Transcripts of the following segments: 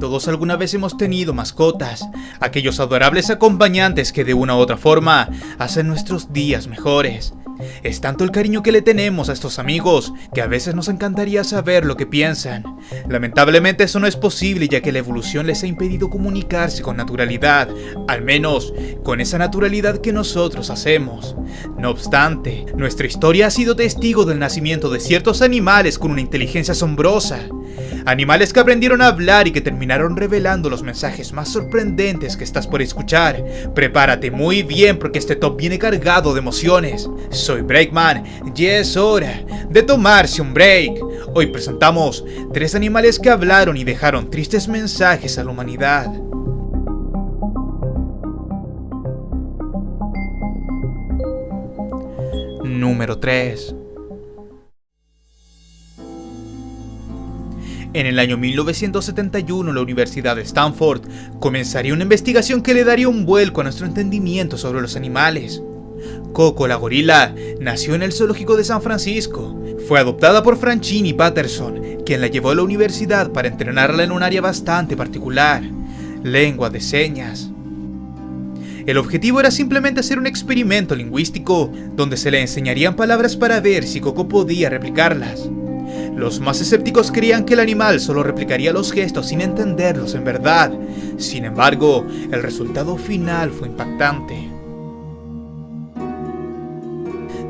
Todos alguna vez hemos tenido mascotas, aquellos adorables acompañantes que de una u otra forma hacen nuestros días mejores. Es tanto el cariño que le tenemos a estos amigos que a veces nos encantaría saber lo que piensan. Lamentablemente eso no es posible ya que la evolución les ha impedido comunicarse con naturalidad, al menos con esa naturalidad que nosotros hacemos. No obstante, nuestra historia ha sido testigo del nacimiento de ciertos animales con una inteligencia asombrosa. Animales que aprendieron a hablar y que terminaron revelando los mensajes más sorprendentes que estás por escuchar. Prepárate muy bien porque este top viene cargado de emociones. Soy Breakman y es hora de tomarse un break. Hoy presentamos tres animales que hablaron y dejaron tristes mensajes a la humanidad. Número 3 En el año 1971 la Universidad de Stanford comenzaría una investigación que le daría un vuelco a nuestro entendimiento sobre los animales. Coco la gorila nació en el zoológico de San Francisco. Fue adoptada por Franchini Patterson, quien la llevó a la universidad para entrenarla en un área bastante particular, lengua de señas. El objetivo era simplemente hacer un experimento lingüístico donde se le enseñarían palabras para ver si Coco podía replicarlas. Los más escépticos creían que el animal solo replicaría los gestos sin entenderlos en verdad. Sin embargo, el resultado final fue impactante.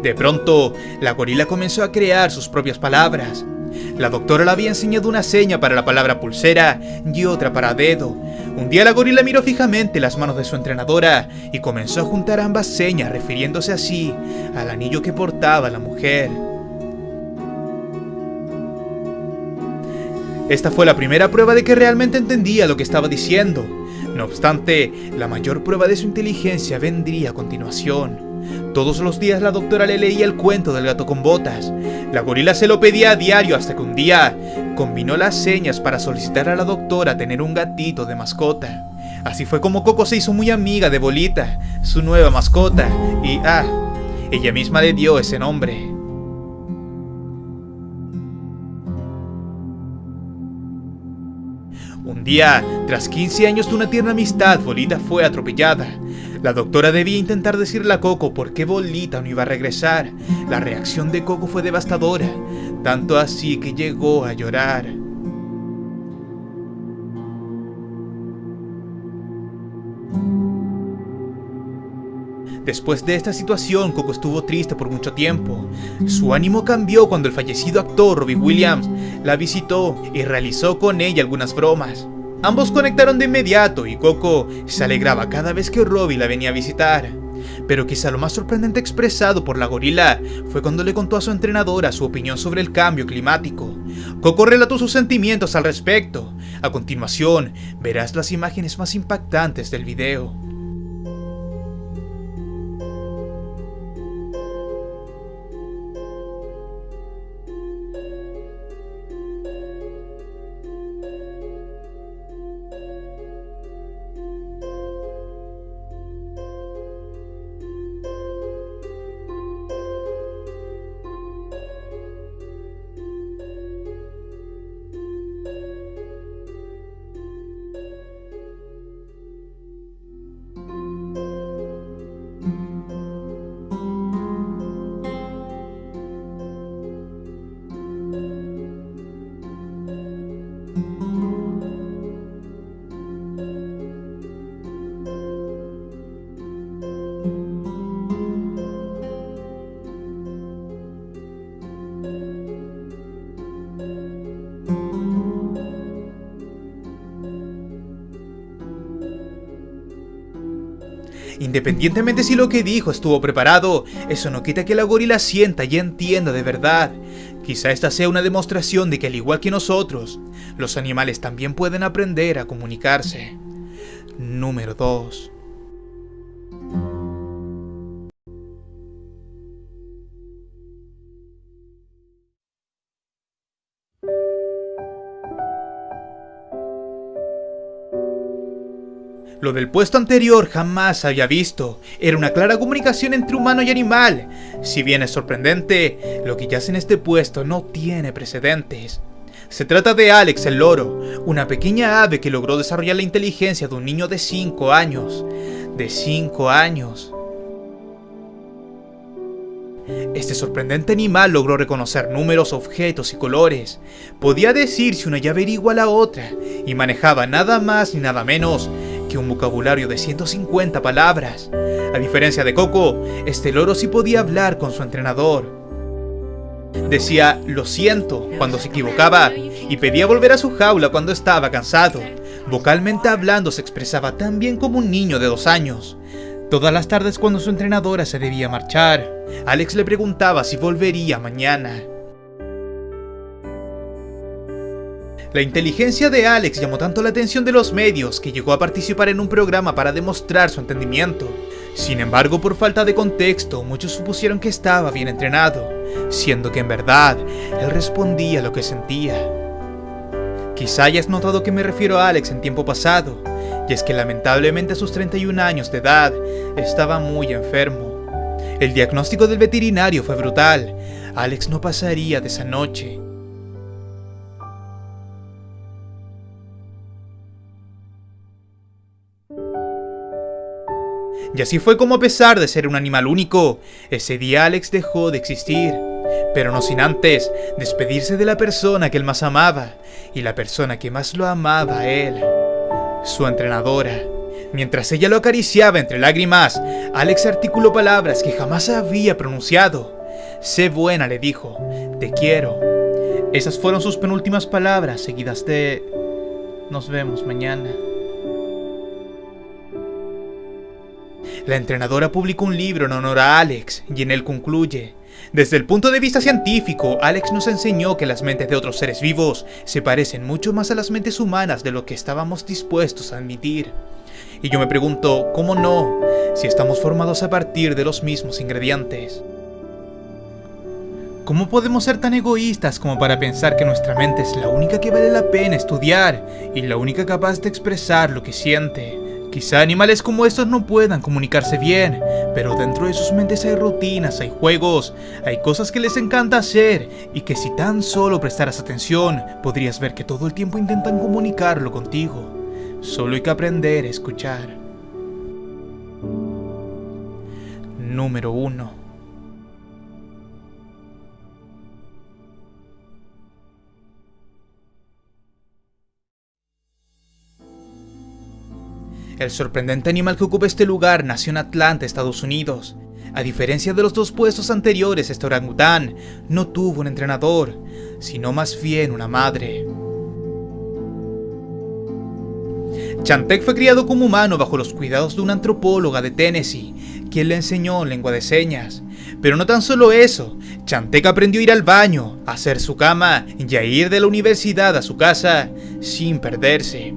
De pronto, la gorila comenzó a crear sus propias palabras. La doctora le había enseñado una seña para la palabra pulsera y otra para dedo. Un día la gorila miró fijamente las manos de su entrenadora y comenzó a juntar ambas señas refiriéndose así al anillo que portaba la mujer. Esta fue la primera prueba de que realmente entendía lo que estaba diciendo. No obstante, la mayor prueba de su inteligencia vendría a continuación. Todos los días la doctora le leía el cuento del gato con botas. La gorila se lo pedía a diario hasta que un día combinó las señas para solicitar a la doctora tener un gatito de mascota. Así fue como Coco se hizo muy amiga de Bolita, su nueva mascota, y ah, ella misma le dio ese nombre. Un día, tras 15 años de una tierna amistad, Bolita fue atropellada. La doctora debía intentar decirle a Coco por qué Bolita no iba a regresar. La reacción de Coco fue devastadora, tanto así que llegó a llorar. Después de esta situación, Coco estuvo triste por mucho tiempo. Su ánimo cambió cuando el fallecido actor Robbie Williams la visitó y realizó con ella algunas bromas. Ambos conectaron de inmediato y Coco se alegraba cada vez que Robbie la venía a visitar. Pero quizá lo más sorprendente expresado por la gorila fue cuando le contó a su entrenadora su opinión sobre el cambio climático. Coco relató sus sentimientos al respecto. A continuación, verás las imágenes más impactantes del video. Independientemente si lo que dijo estuvo preparado, eso no quita que la gorila sienta y entienda de verdad. Quizá esta sea una demostración de que al igual que nosotros, los animales también pueden aprender a comunicarse. Número 2. Lo del puesto anterior jamás había visto. Era una clara comunicación entre humano y animal. Si bien es sorprendente, lo que yace en este puesto no tiene precedentes. Se trata de Alex el loro, una pequeña ave que logró desarrollar la inteligencia de un niño de 5 años. De 5 años. Este sorprendente animal logró reconocer números, objetos y colores. Podía decir si una llave era igual a otra y manejaba nada más ni nada menos que un vocabulario de 150 palabras. A diferencia de Coco, este loro sí podía hablar con su entrenador. Decía lo siento cuando se equivocaba y pedía volver a su jaula cuando estaba cansado. Vocalmente hablando se expresaba tan bien como un niño de dos años. Todas las tardes cuando su entrenadora se debía marchar, Alex le preguntaba si volvería mañana. La inteligencia de Alex llamó tanto la atención de los medios que llegó a participar en un programa para demostrar su entendimiento. Sin embargo, por falta de contexto, muchos supusieron que estaba bien entrenado, siendo que en verdad él respondía lo que sentía. Quizá hayas notado que me refiero a Alex en tiempo pasado, y es que lamentablemente a sus 31 años de edad estaba muy enfermo. El diagnóstico del veterinario fue brutal, Alex no pasaría de esa noche. Y así fue como a pesar de ser un animal único, ese día Alex dejó de existir. Pero no sin antes despedirse de la persona que él más amaba y la persona que más lo amaba a él, su entrenadora. Mientras ella lo acariciaba entre lágrimas, Alex articuló palabras que jamás había pronunciado. Sé buena, le dijo, te quiero. Esas fueron sus penúltimas palabras, seguidas de... Nos vemos mañana. La entrenadora publicó un libro en honor a Alex y en él concluye, desde el punto de vista científico, Alex nos enseñó que las mentes de otros seres vivos se parecen mucho más a las mentes humanas de lo que estábamos dispuestos a admitir. Y yo me pregunto, ¿cómo no? Si estamos formados a partir de los mismos ingredientes. ¿Cómo podemos ser tan egoístas como para pensar que nuestra mente es la única que vale la pena estudiar y la única capaz de expresar lo que siente? Quizá animales como estos no puedan comunicarse bien, pero dentro de sus mentes hay rutinas, hay juegos, hay cosas que les encanta hacer y que si tan solo prestaras atención, podrías ver que todo el tiempo intentan comunicarlo contigo. Solo hay que aprender a escuchar. Número 1 El sorprendente animal que ocupa este lugar nació en Atlanta, Estados Unidos. A diferencia de los dos puestos anteriores, este orangután no tuvo un entrenador, sino más bien una madre. Chantek fue criado como humano bajo los cuidados de una antropóloga de Tennessee, quien le enseñó lengua de señas. Pero no tan solo eso, Chantek aprendió a ir al baño, a hacer su cama y a ir de la universidad a su casa sin perderse.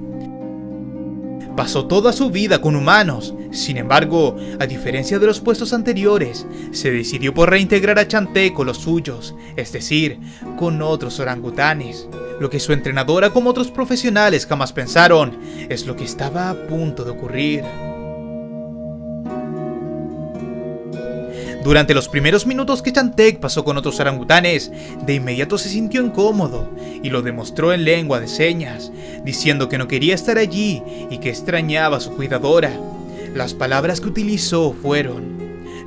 Pasó toda su vida con humanos, sin embargo, a diferencia de los puestos anteriores, se decidió por reintegrar a Chanté con los suyos, es decir, con otros orangutanes. Lo que su entrenadora como otros profesionales jamás pensaron, es lo que estaba a punto de ocurrir. Durante los primeros minutos que Chantek pasó con otros orangutanes, de inmediato se sintió incómodo y lo demostró en lengua de señas, diciendo que no quería estar allí y que extrañaba a su cuidadora. Las palabras que utilizó fueron,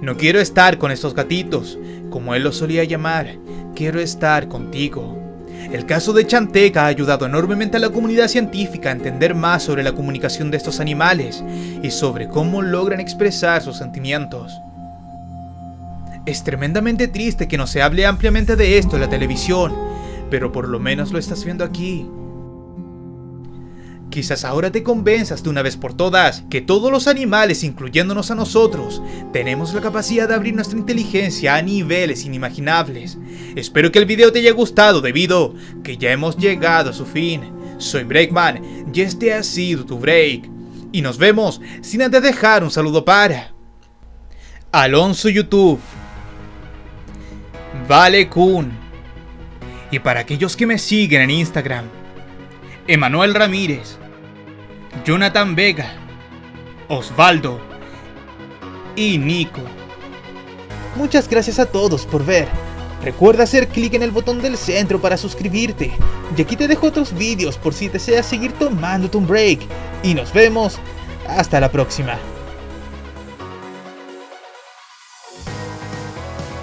no quiero estar con estos gatitos, como él los solía llamar, quiero estar contigo. El caso de Chantek ha ayudado enormemente a la comunidad científica a entender más sobre la comunicación de estos animales y sobre cómo logran expresar sus sentimientos. Es tremendamente triste que no se hable ampliamente de esto en la televisión, pero por lo menos lo estás viendo aquí. Quizás ahora te convenzas de una vez por todas que todos los animales, incluyéndonos a nosotros, tenemos la capacidad de abrir nuestra inteligencia a niveles inimaginables. Espero que el video te haya gustado debido que ya hemos llegado a su fin. Soy Breakman y este ha sido tu break. Y nos vemos sin antes dejar un saludo para Alonso YouTube. Vale Kun. Y para aquellos que me siguen en Instagram, Emanuel Ramírez, Jonathan Vega, Osvaldo y Nico. Muchas gracias a todos por ver. Recuerda hacer clic en el botón del centro para suscribirte. Y aquí te dejo otros vídeos por si deseas seguir tomándote un break. Y nos vemos hasta la próxima.